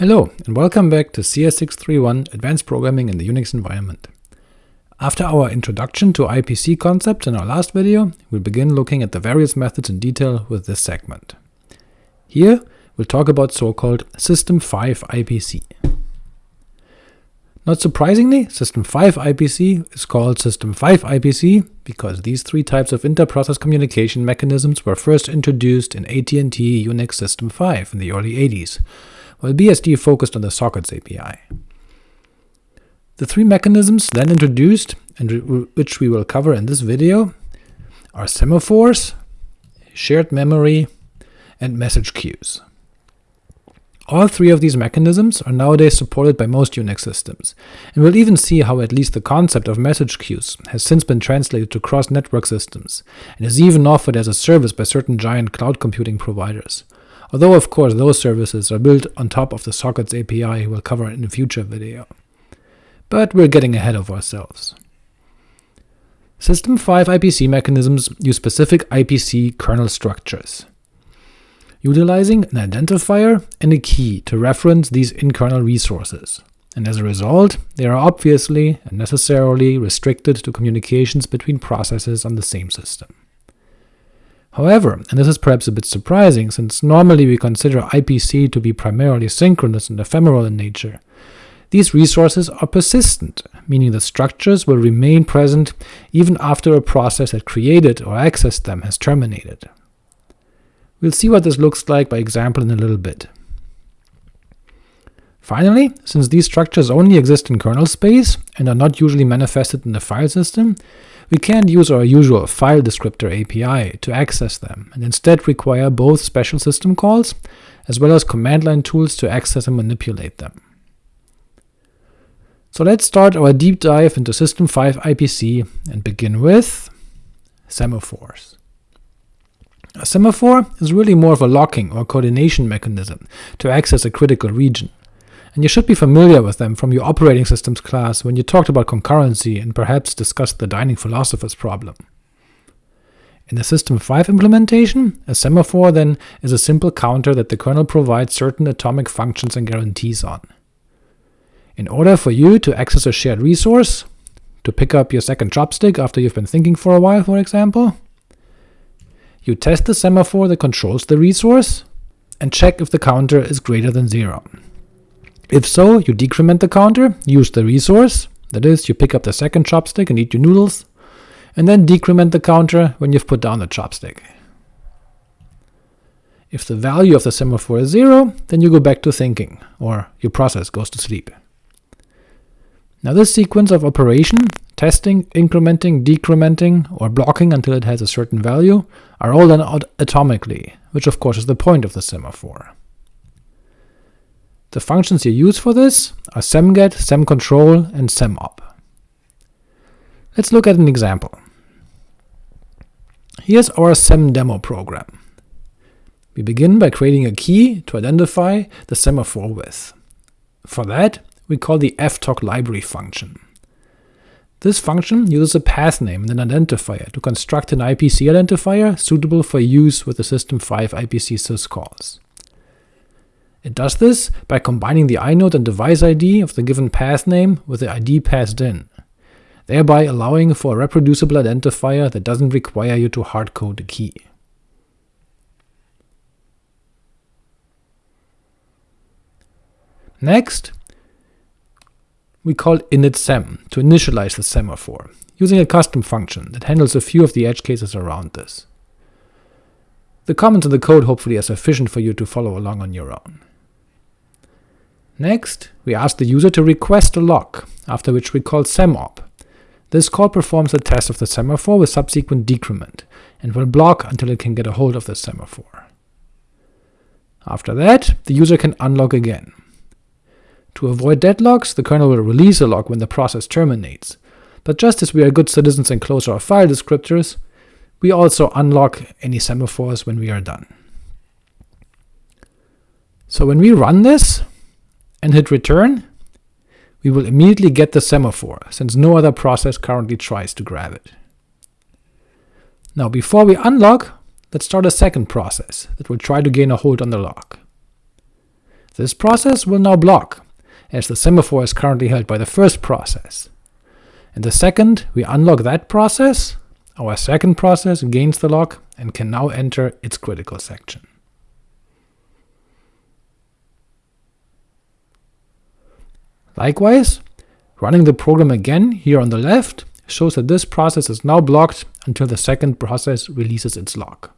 Hello, and welcome back to CS631 Advanced Programming in the Unix Environment. After our introduction to IPC concepts in our last video, we'll begin looking at the various methods in detail with this segment. Here, we'll talk about so-called System 5 IPC. Not surprisingly, System 5 IPC is called System 5 IPC because these three types of inter-process communication mechanisms were first introduced in AT&T Unix System 5 in the early 80s, while BSD focused on the sockets API. The three mechanisms then introduced, and which we will cover in this video, are semaphores, shared memory, and message queues. All three of these mechanisms are nowadays supported by most Unix systems, and we'll even see how at least the concept of message queues has since been translated to cross-network systems, and is even offered as a service by certain giant cloud computing providers, although of course those services are built on top of the sockets API we'll cover in a future video. But we're getting ahead of ourselves. System 5 IPC mechanisms use specific IPC kernel structures, utilizing an identifier and a key to reference these in-kernel resources, and as a result, they are obviously and necessarily restricted to communications between processes on the same system. However, and this is perhaps a bit surprising, since normally we consider IPC to be primarily synchronous and ephemeral in nature, these resources are persistent, meaning the structures will remain present even after a process that created or accessed them has terminated. We'll see what this looks like by example in a little bit. Finally, since these structures only exist in kernel space and are not usually manifested in the file system, we can't use our usual file descriptor API to access them, and instead require both special system calls as well as command line tools to access and manipulate them. So let's start our deep dive into System 5 IPC and begin with semaphores. A semaphore is really more of a locking or coordination mechanism to access a critical region and you should be familiar with them from your operating systems class when you talked about concurrency and perhaps discussed the dining philosopher's problem. In the System 5 implementation, a semaphore then is a simple counter that the kernel provides certain atomic functions and guarantees on. In order for you to access a shared resource, to pick up your second chopstick after you've been thinking for a while, for example, you test the semaphore that controls the resource, and check if the counter is greater than 0. If so, you decrement the counter, use the resource, that is, you pick up the second chopstick and eat your noodles, and then decrement the counter when you've put down the chopstick. If the value of the semaphore is 0, then you go back to thinking, or your process goes to sleep. Now this sequence of operation, testing, incrementing, decrementing, or blocking until it has a certain value, are all done atomically, which of course is the point of the semaphore. The functions you use for this are semget, semcontrol, and semop. Let's look at an example. Here's our semdemo program. We begin by creating a key to identify the semaphore with. For that, we call the ftok library function. This function uses a path name and an identifier to construct an IPC identifier suitable for use with the System 5 IPC syscalls. It does this by combining the inode and device ID of the given path name with the ID passed in, thereby allowing for a reproducible identifier that doesn't require you to hardcode a key. Next, we call initSem to initialize the semaphore, using a custom function that handles a few of the edge cases around this. The comments in the code hopefully are sufficient for you to follow along on your own. Next, we ask the user to request a lock, after which we call semop. This call performs a test of the semaphore with subsequent decrement, and will block until it can get a hold of the semaphore. After that, the user can unlock again. To avoid deadlocks, the kernel will release a lock when the process terminates, but just as we are good citizens and close our file descriptors, we also unlock any semaphores when we are done. So when we run this, and hit return, we will immediately get the semaphore, since no other process currently tries to grab it. Now before we unlock, let's start a second process that will try to gain a hold on the lock. This process will now block, as the semaphore is currently held by the first process. And the second we unlock that process, our second process gains the lock and can now enter its critical section. Likewise, running the program again here on the left shows that this process is now blocked until the second process releases its lock.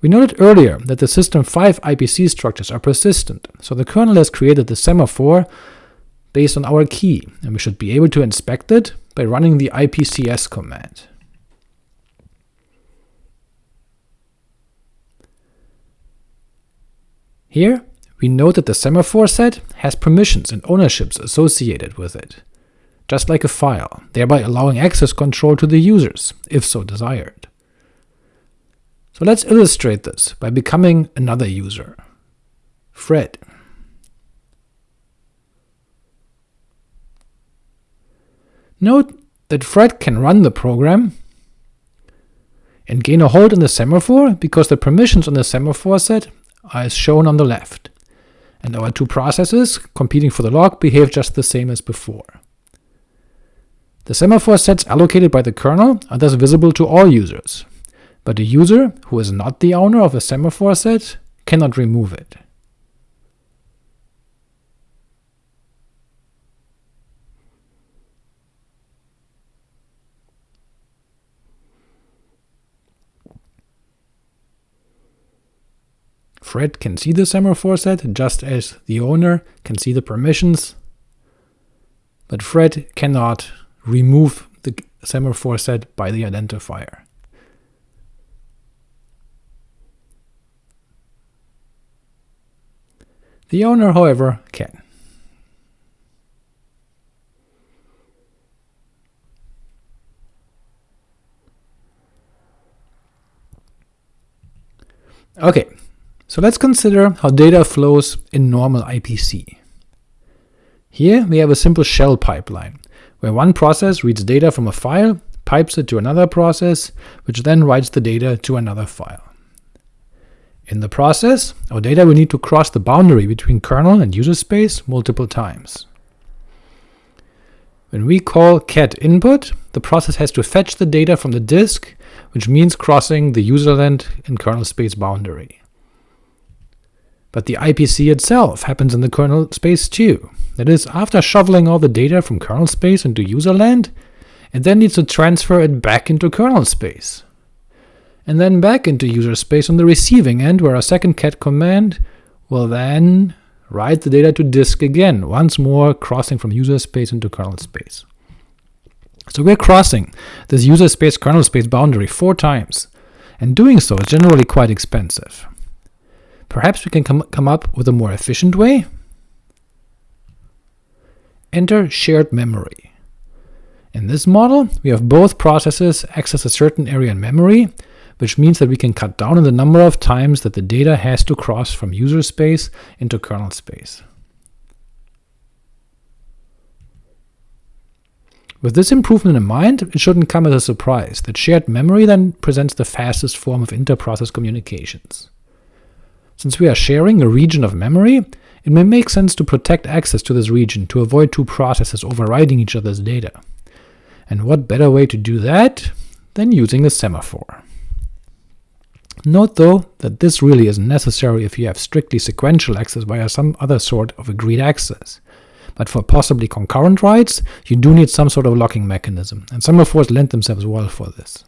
We noted earlier that the System 5 IPC structures are persistent, so the kernel has created the semaphore based on our key, and we should be able to inspect it by running the ipcs command. Here, we know that the semaphore set has permissions and ownerships associated with it, just like a file, thereby allowing access control to the users, if so desired. So let's illustrate this by becoming another user, Fred. Note that Fred can run the program and gain a hold on the semaphore because the permissions on the semaphore set are as shown on the left, and our two processes competing for the lock behave just the same as before. The semaphore sets allocated by the kernel are thus visible to all users, but a user who is not the owner of a semaphore set cannot remove it. Fred can see the semaphore set, just as the owner can see the permissions, but Fred cannot remove the semaphore set by the identifier. The owner, however, can. Okay, so let's consider how data flows in normal IPC. Here we have a simple shell pipeline, where one process reads data from a file, pipes it to another process, which then writes the data to another file. In the process, our data will need to cross the boundary between kernel and user space multiple times. When we call cat input, the process has to fetch the data from the disk, which means crossing the userland and kernel space boundary. But the IPC itself happens in the kernel space too. That is, after shoveling all the data from kernel space into user land, it then needs to transfer it back into kernel space, and then back into user space on the receiving end, where a second cat command will then write the data to disk again, once more crossing from user space into kernel space. So we're crossing this user space kernel space boundary four times, and doing so is generally quite expensive. Perhaps we can come, up with a more efficient way? Enter shared memory. In this model, we have both processes access a certain area in memory, which means that we can cut down on the number of times that the data has to cross from user space into kernel space. With this improvement in mind, it shouldn't come as a surprise that shared memory then presents the fastest form of inter-process communications. Since we are sharing a region of memory, it may make sense to protect access to this region to avoid two processes overriding each other's data. And what better way to do that than using a semaphore? Note though that this really isn't necessary if you have strictly sequential access via some other sort of agreed access. But for possibly concurrent writes, you do need some sort of locking mechanism, and semaphores lend themselves well for this.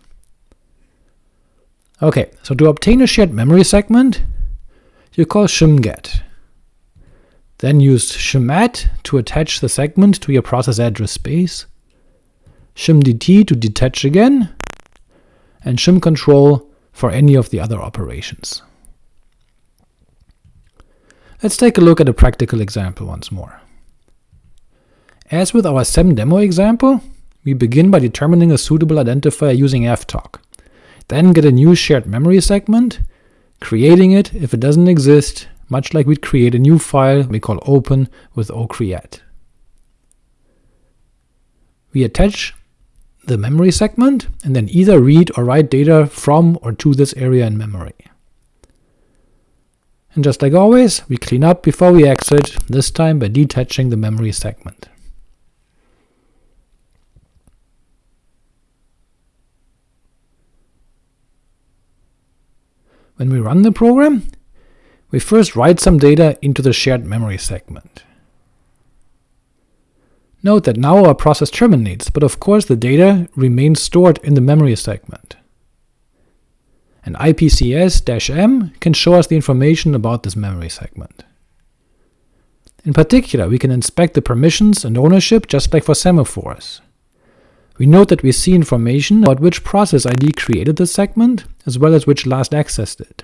Ok, so to obtain a shared memory segment, you call shmget. Then use shmat to attach the segment to your process address space, shmdt to detach again, and shmcontrol for any of the other operations. Let's take a look at a practical example once more. As with our SEM demo example, we begin by determining a suitable identifier using ftok, then get a new shared memory segment, creating it if it doesn't exist, much like we'd create a new file we call open with ocreate. We attach the memory segment, and then either read or write data from or to this area in memory. And just like always, we clean up before we exit, this time by detaching the memory segment. When we run the program, we first write some data into the shared memory segment. Note that now our process terminates, but of course the data remains stored in the memory segment. And IPCS-M can show us the information about this memory segment. In particular, we can inspect the permissions and ownership just like for semaphores. We note that we see information about which process ID created the segment, as well as which last accessed it,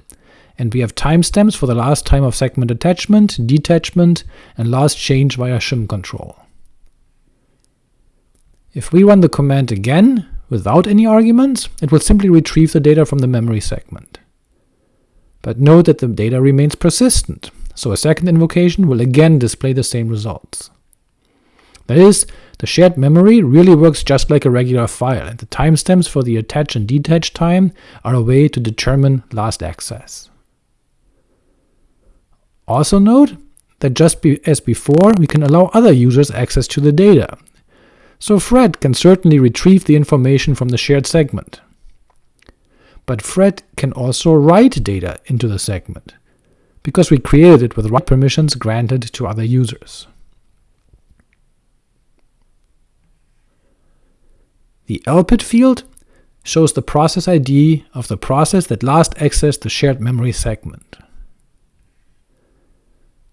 and we have timestamps for the last time of segment attachment, detachment, and last change via shmcontrol. If we run the command again, without any arguments, it will simply retrieve the data from the memory segment. But note that the data remains persistent, so a second invocation will again display the same results. That is, the shared memory really works just like a regular file, and the timestamps for the attach and detach time are a way to determine last access. Also note that just be as before, we can allow other users access to the data, so Fred can certainly retrieve the information from the shared segment. But Fred can also write data into the segment, because we created it with write permissions granted to other users. The LPID field shows the process ID of the process that last accessed the shared memory segment.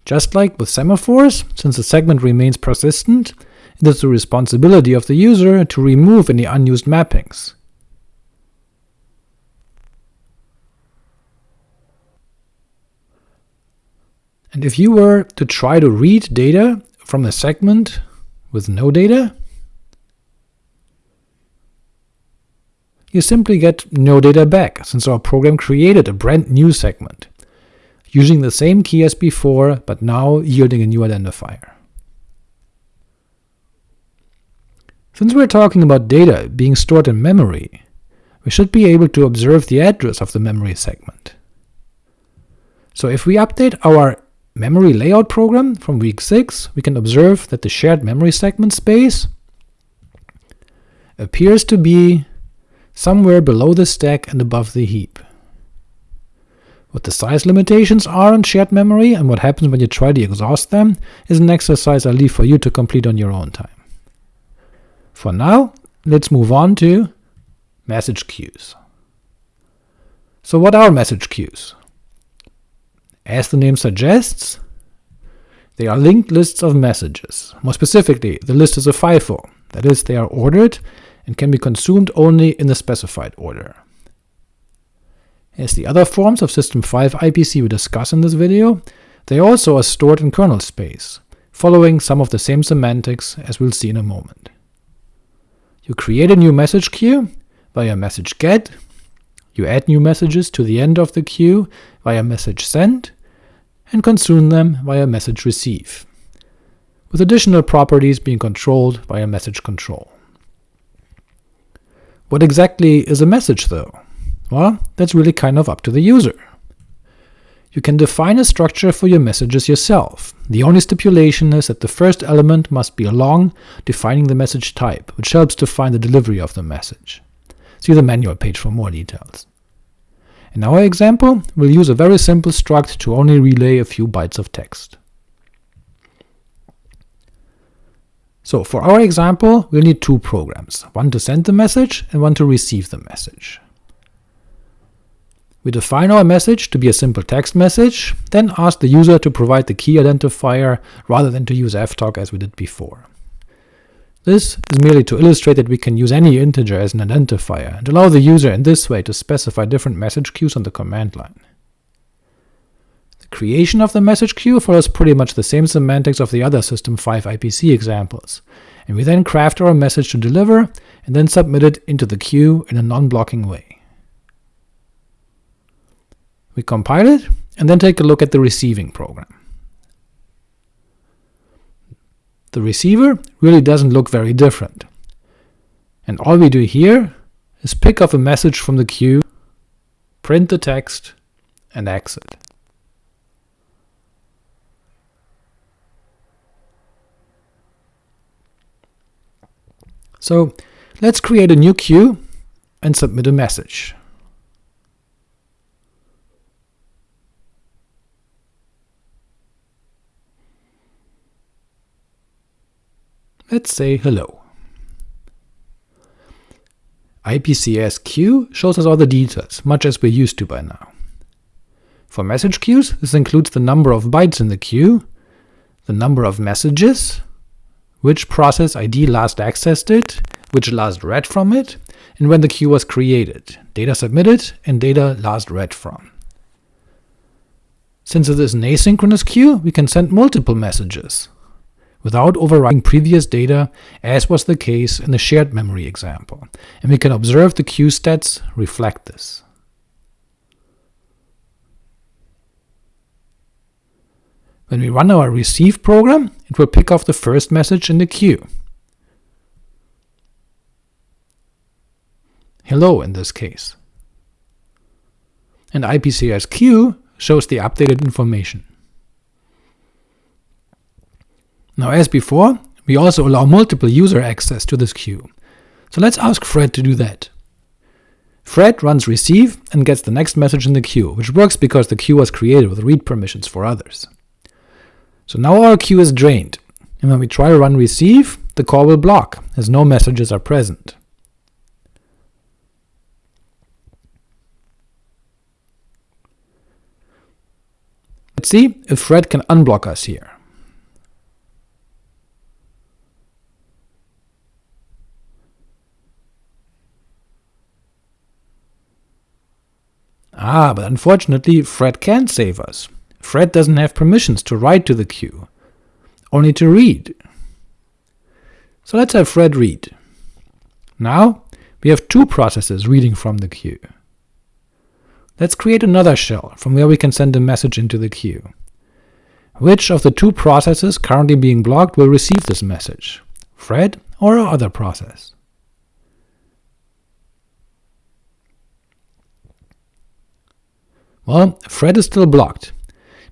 Just like with semaphores, since the segment remains persistent, it is the responsibility of the user to remove any unused mappings. And if you were to try to read data from a segment with no data, you simply get no data back, since our program created a brand new segment, using the same key as before, but now yielding a new identifier. Since we're talking about data being stored in memory, we should be able to observe the address of the memory segment. So if we update our memory layout program from week 6, we can observe that the shared memory segment space appears to be somewhere below the stack and above the heap. What the size limitations are on shared memory and what happens when you try to exhaust them is an exercise I leave for you to complete on your own time. For now, let's move on to message queues. So what are message queues? As the name suggests, they are linked lists of messages. More specifically, the list is a FIFO, that is, they are ordered and can be consumed only in the specified order. As the other forms of System 5 IPC we discuss in this video, they also are stored in kernel space, following some of the same semantics as we'll see in a moment. You create a new message queue via message get, you add new messages to the end of the queue via message send, and consume them via message receive, with additional properties being controlled via message control. What exactly is a message, though? Well, that's really kind of up to the user. You can define a structure for your messages yourself. The only stipulation is that the first element must be a long, defining the message type, which helps define the delivery of the message. See the manual page for more details. In our example, we'll use a very simple struct to only relay a few bytes of text. So for our example, we'll need two programs, one to send the message and one to receive the message. We define our message to be a simple text message, then ask the user to provide the key identifier rather than to use ftok as we did before. This is merely to illustrate that we can use any integer as an identifier, and allow the user in this way to specify different message queues on the command line. Creation of the message queue follows pretty much the same semantics of the other System 5 IPC examples, and we then craft our message to deliver, and then submit it into the queue in a non-blocking way. We compile it, and then take a look at the receiving program. The receiver really doesn't look very different, and all we do here is pick up a message from the queue, print the text, and exit. So let's create a new queue and submit a message. Let's say hello. IPCS queue shows us all the details, much as we're used to by now. For message queues, this includes the number of bytes in the queue, the number of messages, which process ID last accessed it, which last read from it, and when the queue was created, data submitted, and data last read from. Since it is an asynchronous queue, we can send multiple messages, without overwriting previous data, as was the case in the shared memory example, and we can observe the queue stats reflect this. When we run our receive program, it will pick off the first message in the queue. Hello in this case. And IPCSQ shows the updated information. Now as before, we also allow multiple user access to this queue, so let's ask Fred to do that. Fred runs receive and gets the next message in the queue, which works because the queue was created with read permissions for others. So now our queue is drained, and when we try to run receive, the call will block, as no messages are present. Let's see if Fred can unblock us here. Ah, but unfortunately Fred can't save us. Fred doesn't have permissions to write to the queue, only to read. So let's have Fred read. Now we have two processes reading from the queue. Let's create another shell from where we can send a message into the queue. Which of the two processes currently being blocked will receive this message, Fred or our other process? Well, Fred is still blocked,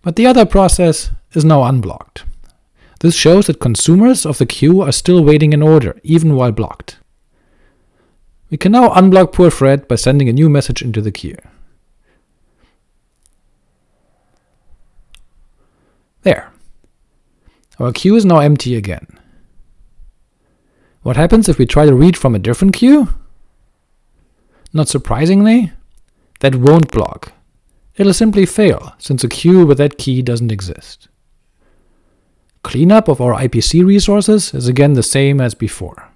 but the other process is now unblocked. This shows that consumers of the queue are still waiting in order, even while blocked. We can now unblock poor Fred by sending a new message into the queue. There. Our queue is now empty again. What happens if we try to read from a different queue? Not surprisingly, that won't block, it'll simply fail, since a queue with that key doesn't exist. Cleanup of our IPC resources is again the same as before.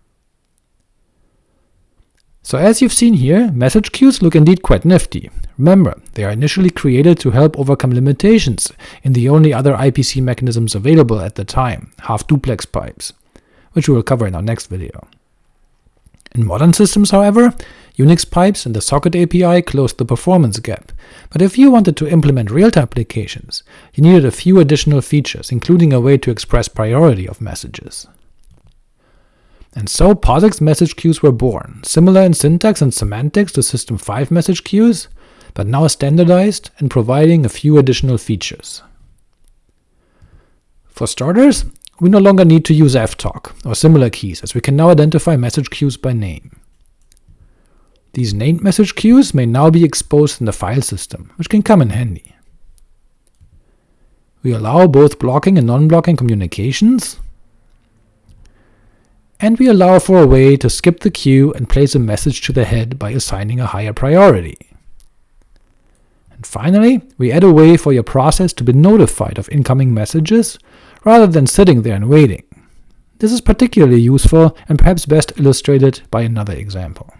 So as you've seen here, message queues look indeed quite nifty. Remember, they are initially created to help overcome limitations in the only other IPC mechanisms available at the time, half-duplex pipes, which we will cover in our next video. In modern systems, however, Unix pipes and the socket API closed the performance gap, but if you wanted to implement real-time applications, you needed a few additional features, including a way to express priority of messages. And so POSIX message queues were born, similar in syntax and semantics to System 5 message queues, but now standardized and providing a few additional features. For starters, we no longer need to use ftok or similar keys, as we can now identify message queues by name. These named message queues may now be exposed in the file system, which can come in handy. We allow both blocking and non-blocking communications, and we allow for a way to skip the queue and place a message to the head by assigning a higher priority. And finally, we add a way for your process to be notified of incoming messages rather than sitting there and waiting. This is particularly useful and perhaps best illustrated by another example.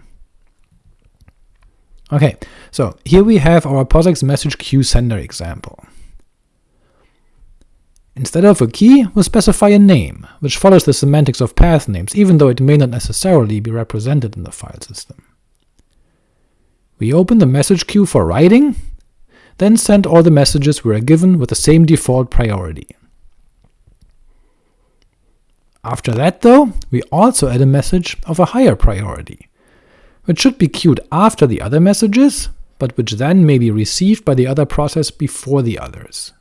Ok, so here we have our POSIX message queue sender example. Instead of a key, we'll specify a name, which follows the semantics of path names, even though it may not necessarily be represented in the file system. We open the message queue for writing, then send all the messages we are given with the same default priority. After that, though, we also add a message of a higher priority, which should be queued after the other messages, but which then may be received by the other process before the others.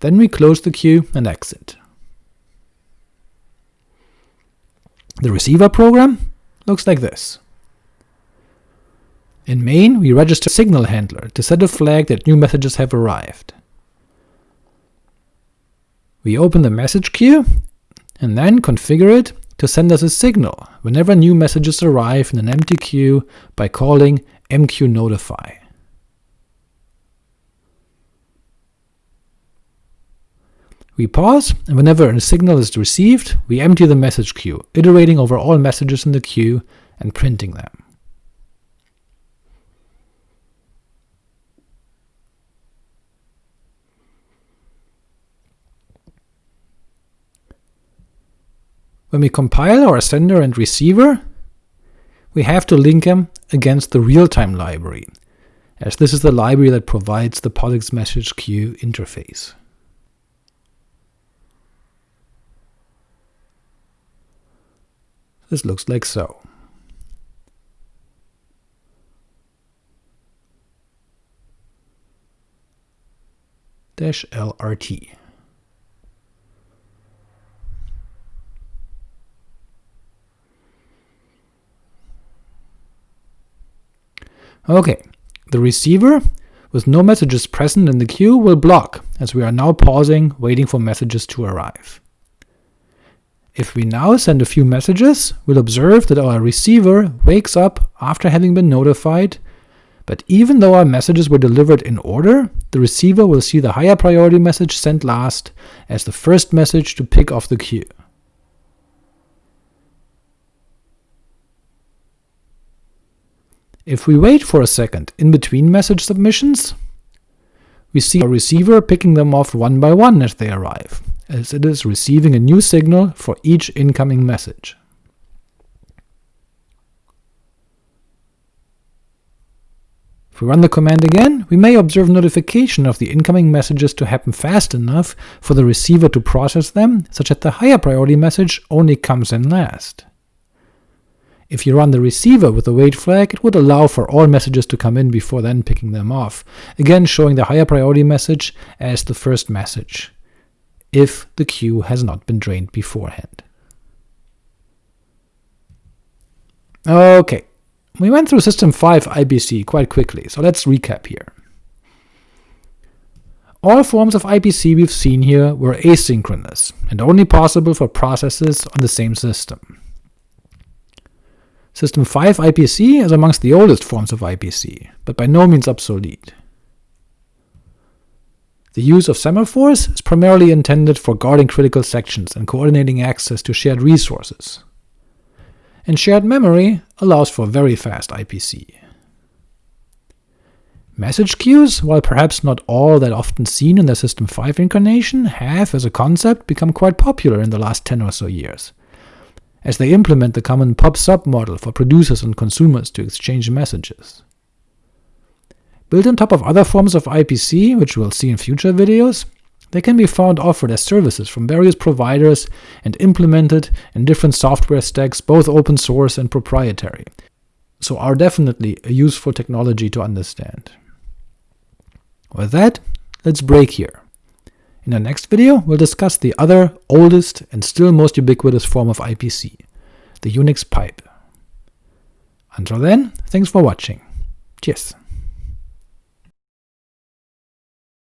Then we close the queue and exit. The receiver program looks like this. In main, we register signal handler to set a flag that new messages have arrived. We open the message queue, and then configure it to send us a signal whenever new messages arrive in an empty queue by calling mqnotify. We pause, and whenever a signal is received, we empty the message queue, iterating over all messages in the queue and printing them. When we compile our sender and receiver, we have to link them against the real-time library, as this is the library that provides the POSIX message queue interface. This looks like so. Dash LRT. Ok, the receiver, with no messages present in the queue, will block, as we are now pausing, waiting for messages to arrive. If we now send a few messages, we'll observe that our receiver wakes up after having been notified, but even though our messages were delivered in order, the receiver will see the higher priority message sent last as the first message to pick off the queue. If we wait for a second in between message submissions, we see our receiver picking them off one by one as they arrive, as it is receiving a new signal for each incoming message. If we run the command again, we may observe notification of the incoming messages to happen fast enough for the receiver to process them, such that the higher priority message only comes in last. If you run the receiver with the wait flag, it would allow for all messages to come in before then picking them off, again showing the higher priority message as the first message, if the queue has not been drained beforehand. Ok, we went through System 5 IPC quite quickly, so let's recap here. All forms of IPC we've seen here were asynchronous, and only possible for processes on the same system. System 5 IPC is amongst the oldest forms of IPC, but by no means obsolete. The use of semaphores is primarily intended for guarding critical sections and coordinating access to shared resources. And shared memory allows for very fast IPC. Message queues, while perhaps not all that often seen in the System 5 incarnation, have, as a concept, become quite popular in the last 10 or so years, as they implement the common pub/sub model for producers and consumers to exchange messages. Built on top of other forms of IPC, which we'll see in future videos, they can be found offered as services from various providers and implemented in different software stacks, both open source and proprietary, so are definitely a useful technology to understand. With that, let's break here. In the next video, we'll discuss the other, oldest, and still most ubiquitous form of IPC, the Unix pipe. Until then, thanks for watching. Cheers.